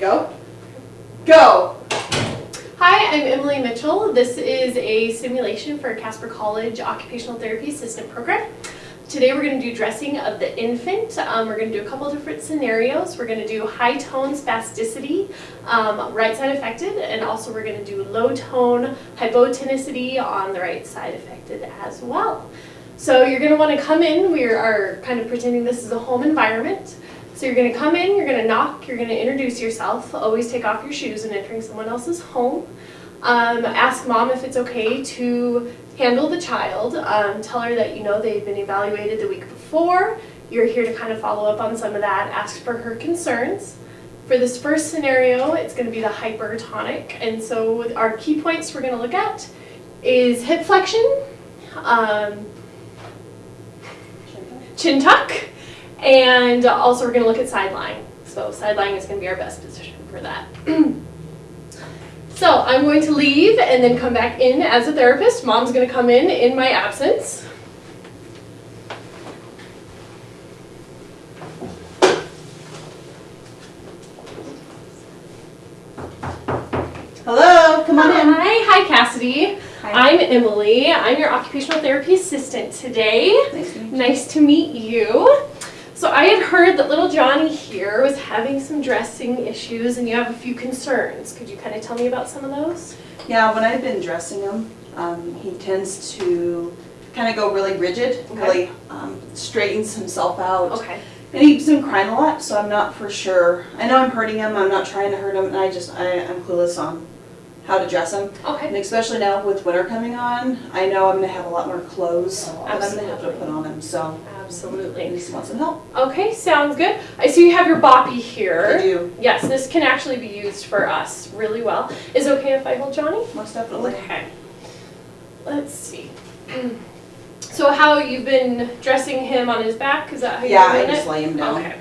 Go. Go. Hi, I'm Emily Mitchell. This is a simulation for Casper College Occupational Therapy Assistant Program. Today we're going to do dressing of the infant. Um, we're going to do a couple different scenarios. We're going to do high tone spasticity, um, right side affected, and also we're going to do low tone hypotonicity on the right side affected as well. So you're going to want to come in. We are kind of pretending this is a home environment. So you're going to come in, you're going to knock, you're going to introduce yourself. Always take off your shoes when entering someone else's home. Um, ask mom if it's okay to handle the child. Um, tell her that you know they've been evaluated the week before. You're here to kind of follow up on some of that. Ask for her concerns. For this first scenario, it's going to be the hypertonic. And so our key points we're going to look at is hip flexion, um, chin tuck, and also we're going to look at side lying. So side lying is going to be our best position for that. so I'm going to leave and then come back in as a therapist. Mom's going to come in in my absence. Hello. Come on in. Hi, hi Cassidy. Hi. I'm Emily. I'm your occupational therapy assistant today. Nice to meet you. Nice to meet you. So I had heard that little Johnny here was having some dressing issues and you have a few concerns. Could you kind of tell me about some of those? Yeah, when I've been dressing him, um, he tends to kind of go really rigid, Okay. really um, straightens himself out. Okay. And he's been crying a lot, so I'm not for sure. I know I'm hurting him, I'm not trying to hurt him, and I just, I, I'm clueless on how to dress them. Okay. And especially now with winter coming on, I know I'm gonna have a lot more clothes that I'm gonna have to put on them. so I Absolutely. just want some help. Okay, sounds good. I see you have your boppy here. I do, Yes, this can actually be used for us really well. Is it okay if I hold Johnny? most definitely. Okay. Let's see. So how you've been dressing him on his back? Is that how you're Yeah, I just it? lay him down. Okay.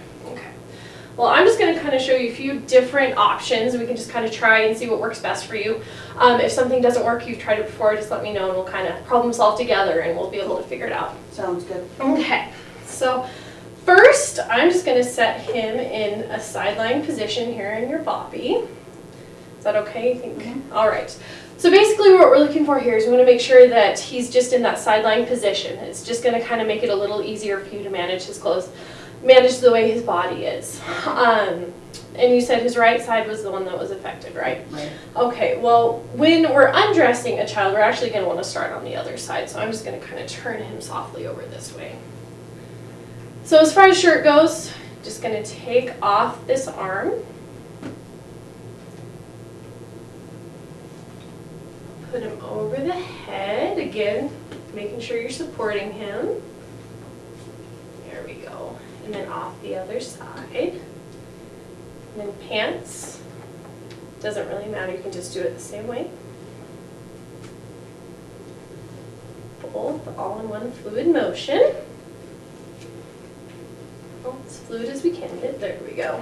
Well, I'm just going to kind of show you a few different options. We can just kind of try and see what works best for you. Um, if something doesn't work, you've tried it before, just let me know and we'll kind of problem solve together and we'll be able to figure it out. Sounds good. Okay. So first, I'm just going to set him in a side lying position here in your boppy. Is that okay? You think? Mhm. All right. So basically what we're looking for here is we want to make sure that he's just in that side lying position. It's just going to kind of make it a little easier for you to manage his clothes, manage the way his body is. Um, and you said his right side was the one that was affected, right? Right. Okay, well, when we're undressing a child, we're actually going to want to start on the other side. So I'm just going to kind of turn him softly over this way. So as far as shirt goes, just going to take off this arm. Put him over the head, again, making sure you're supporting him. There we go. And then off the other side. And then pants. Doesn't really matter, you can just do it the same way. Both all in one fluid motion. Oh, as fluid as we can get, there we go.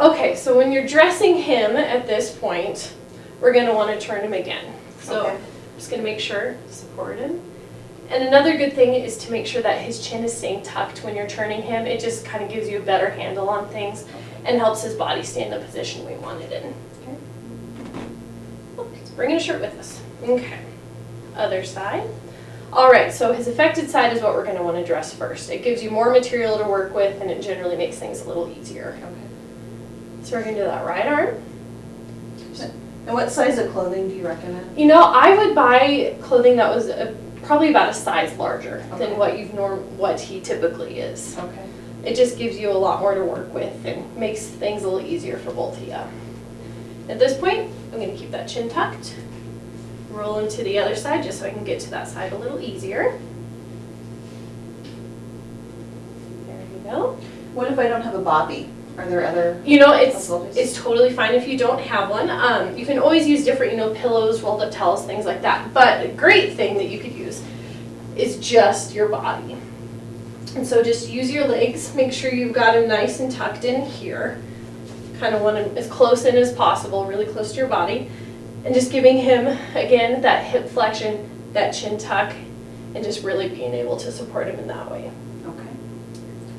Okay, so when you're dressing him at this point, we're gonna wanna turn him again. So Okay. I'm just gonna make sure, support him. And another good thing is to make sure that his chin is staying tucked when you're turning him. It just kind of gives you a better handle on things and helps his body stay in the position we want it in. Okay. Oh, Let's bring in a shirt with us. Okay. Other side. All right, so his affected side is what we're going to want to dress first. It gives you more material to work with and it generally makes things a little easier. Okay. So we're going to do that right arm. And what size of clothing do you recommend? You know, I would buy clothing that was a, probably about a size larger Okay. than what you've norm what he typically is. Okay. It just gives you a lot more to work with and makes things a little easier for both of you. At this point, I'm going to keep that chin tucked. Roll him to the other side just so I can get to that side a little easier. There we go. What if I don't have a boppy? Are there other You know, it's it's totally fine if you don't have one. Um, you can always use different, you know, pillows, rolled up towels, things like that. But a great thing that you could use is just your body. And so just use your legs. Make sure you've got them nice and tucked in here. Kind of want them as close in as possible, really close to your body. And just giving him, again, that hip flexion, that chin tuck, and just really being able to support him in that way.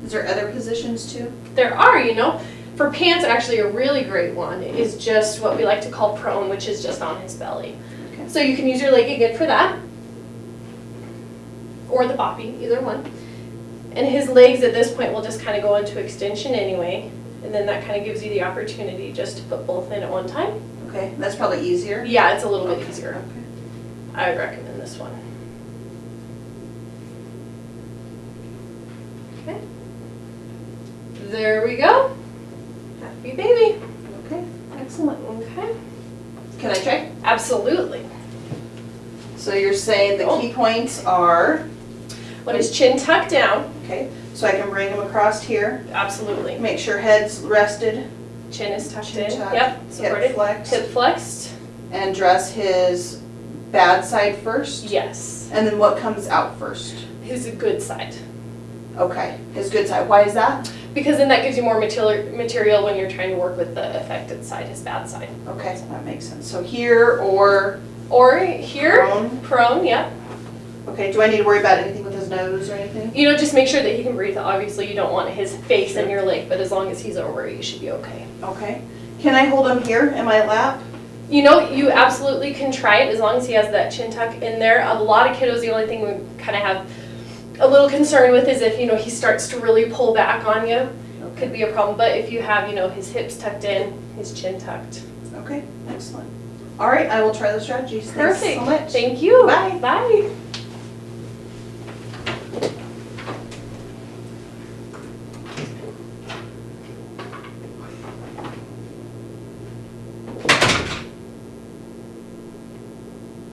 Okay. Is there other positions too? There are, you know, For pants, actually, a really great one is just what we like to call prone, which is just on his belly. Okay. So you can use your leg again for that, or the boppy, either one. And his legs at this point will just kind of go into extension anyway, and then that kind of gives you the opportunity just to put both in at one time. Okay, that's probably easier. Yeah, it's a little bit easier. okay. I would recommend this one. Okay. There we go. Happy baby. Okay, excellent. Okay. Can I check? Absolutely. So you're saying the Oh. key points are, Let his chin tucked down. okay, so I can bring him across here, Absolutely. make sure head's rested, Chin is tucked Chin in. tucked, Yep. hip Supported. flexed, Hip flexed. and dress his bad side first? Yes. And then what comes out first? His good side. Okay, his good side. Why is that? Because then that gives you more material material when you're trying to work with the affected side, his bad side. Okay, that makes sense. So here or Or here, prone? prone, yep. Okay, do I need to worry about anything with his nose or anything? You know, just make sure that he can breathe. Obviously, you don't want his face in your leg, but as long as he's over it, you should be okay. Okay. Can I hold him here in my lap? You know, you absolutely can try it as long as he has that chin tuck in there. A lot of kiddos, the only thing we kind of have a little concern with is if, you know, he starts to really pull back on you, could be a problem. But if you have, you know, his hips tucked in, his chin tucked. Okay, excellent. All right, I will try those strategies. Thanks Perfect. so much. Thank you. Bye. Bye.